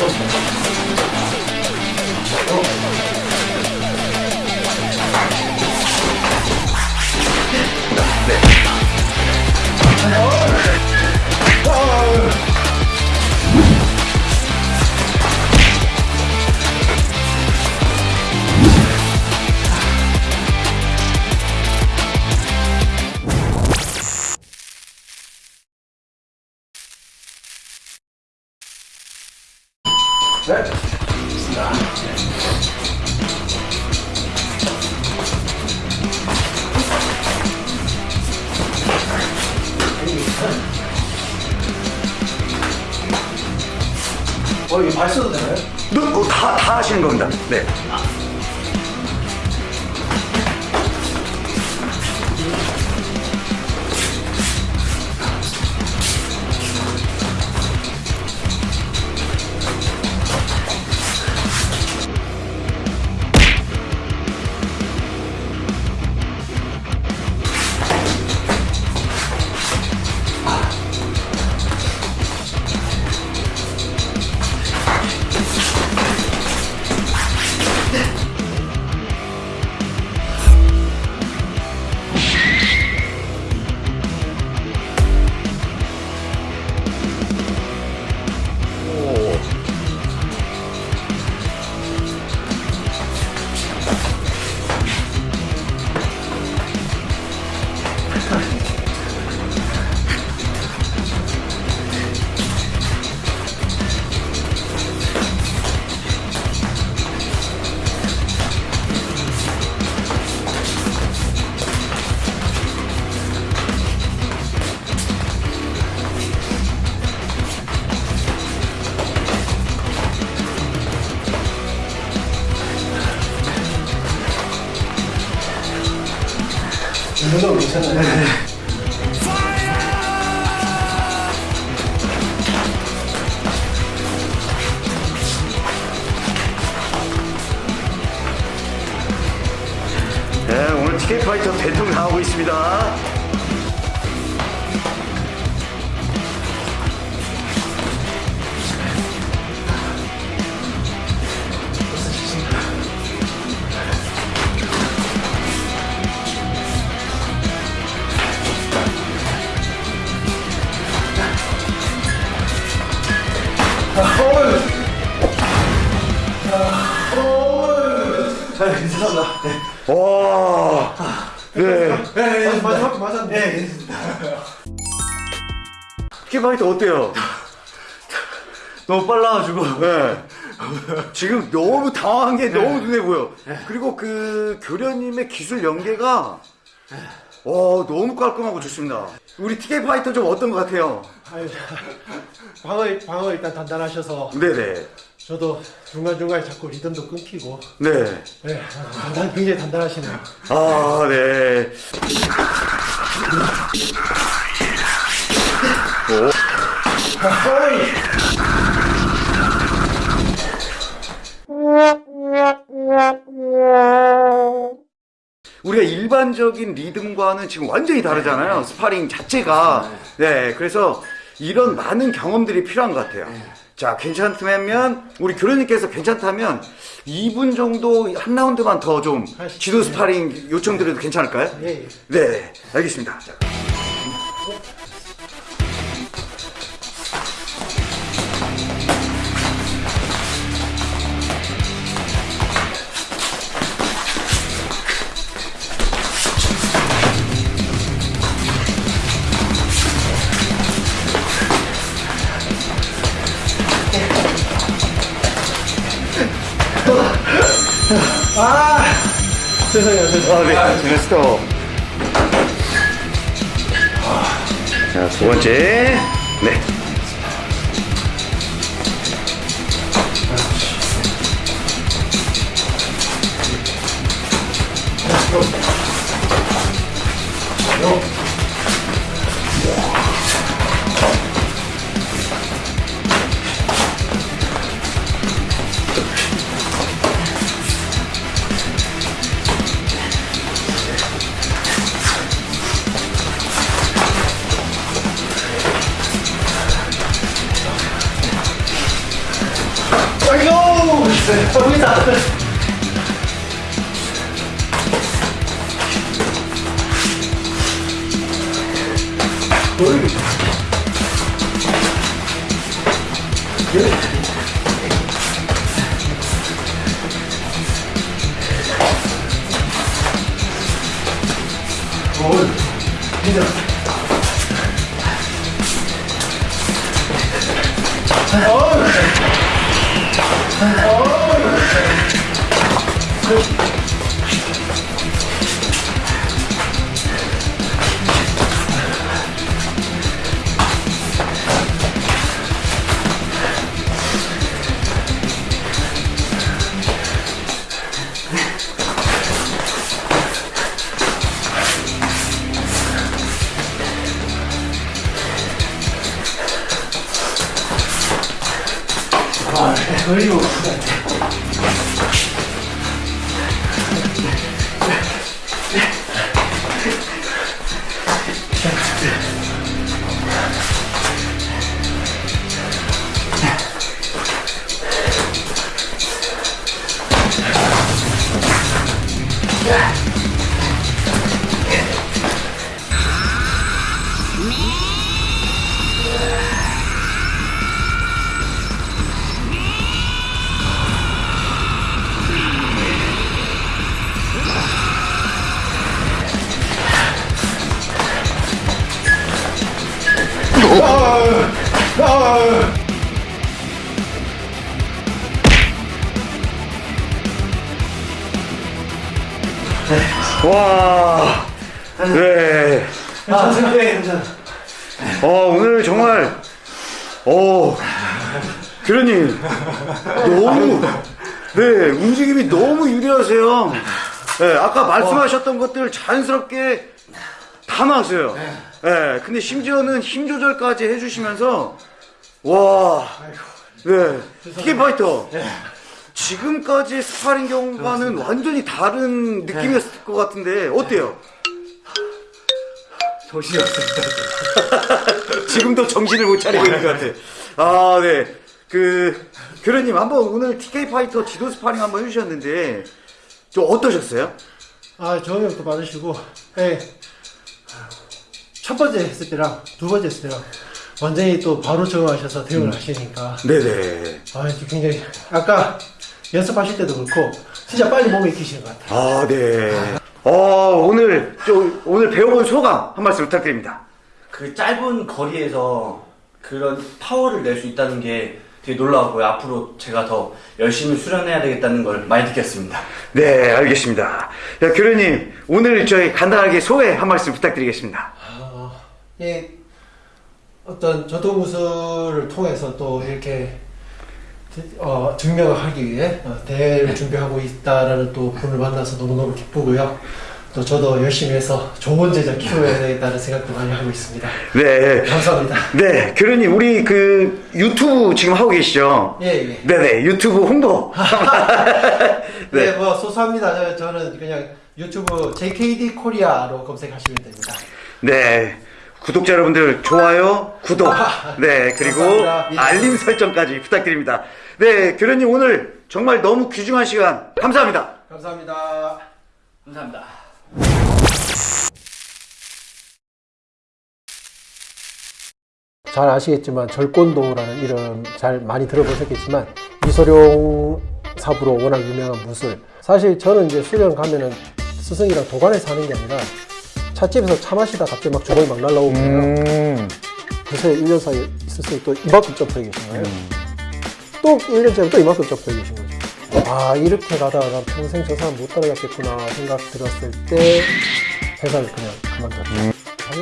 어, 이 거발 써도 되나요? 너, 어, 다, 다 하시는 겁니다. 네. 이 정도면 괜찮아요. 네, 오늘 티켓 파이터 대통령 나오고 있습니다. 아, 괜찮습니다. 네. 와, 네. 네, 네, 마지막 맞았네. 네. 티켓 파이터 어때요? 너무 빨라가지고. 네. 지금 너무 당황한 게 너무 눈에 보여. 그리고 그 교련님의 기술 연계가 어, 너무 깔끔하고 좋습니다. 우리 티켓 파이터 좀 어떤 것 같아요? 방어, 방어 일단 단단하셔서 네네. 저도 중간중간에 자꾸 리듬도 끊기고 네. 네, 단단, 굉장히 단단하시네요. 아, 네. 우리가 일반적인 리듬과는 지금 완전히 다르잖아요. 스파링 자체가. 네, 그래서 이런 많은 경험들이 필요한 것 같아요. 자, 괜찮다면, 우리 교련님께서 괜찮다면, 2분 정도 한 라운드만 더 좀 지도 스파링 요청드려도 괜찮을까요? 예, 예. 네, 알겠습니다. 자. 아! 죄송해요, 죄송해요. 아, 네. 제가 스톱. 자, 두 번째. 네. 어, 보인다. 어, 진 짜. 아, Oh! 와, 네. 아, 네, 괜찮아. 어, 오늘 정말, 어, 교련님, 너무, 네, 움직임이 너무 유리하세요. 네, 아까 말씀하셨던 것들 자연스럽게 다 나왔어요. 네, 근데 심지어는 힘 조절까지 해주시면서, 와, 네, TK 파이터. 지금까지 스파링 경과는 완전히 다른 느낌이었을 것 같은데, 어때요? 정신이 없습니다. 지금도 정신을 못 차리고 있는 것 같아. 아, 네. 그, 교련님, 한번 오늘 TK 파이터 지도 스파링 한번 해주셨는데, 좀 어떠셨어요? 아, 정형도 받으시고, 예. 첫 번째 했을 때랑 두 번째 했을 때랑 완전히 또 바로 적응하셔서 대응을 하시니까, 네네. 아, 굉장히, 아까 연습하실 때도 그렇고, 진짜 빨리 몸에 익히시는 것 같아요. 아, 네. 어, 오늘, 좀, 오늘 배워본 소감 한 말씀 부탁드립니다. 그 짧은 거리에서 그런 파워를 낼 수 있다는 게 되게 놀라웠고요. 앞으로 제가 더 열심히 수련해야 되겠다는 걸 많이 느꼈습니다. 네, 알겠습니다. 야, 교련님, 오늘 저희 간단하게 소회 한 말씀 부탁드리겠습니다. 아, 예, 어떤 전통 무술을 통해서 또 이렇게 어, 증명을 하기 위해 어, 대회를 준비하고 있다라는 또 분을 만나서 너무너무 기쁘고요. 또 저도 열심히 해서 좋은 제자 키워야 되겠다는 생각도 많이 하고 있습니다. 네. 감사합니다. 네, 교련님, 우리 그 유튜브 지금 하고 계시죠? 예, 예. 네네, 유튜브 홍보. 네, 뭐 소소합니다. 저, 는 그냥 유튜브 JKD 코리아로 검색하시면 됩니다. 네. 구독자 여러분들 좋아요, 구독, 네 그리고 감사합니다. 알림 설정까지 부탁드립니다. 네 교련님 오늘 정말 너무 귀중한 시간 감사합니다. 감사합니다. 감사합니다. 잘 아시겠지만 절권도라는 이름 잘 많이 들어보셨겠지만 이소룡 사부로 워낙 유명한 무술 사실 저는 이제 수련 가면은 스승이랑 도관에서 하는 게 아니라 찻집에서 차 마시다 갑자기 막 주먹이 막 날라오고 음. 그래서 1년 사이에 있었으니 또 이만큼 점프해 계시나요? 음. 또 1년째는 또 이만큼 점프해 계신 거죠. 아 이렇게 가다가 난 평생 저 사람 못 따라갔겠구나 생각 들었을 때 회사를 그냥 그만뒀죠. 음. 아,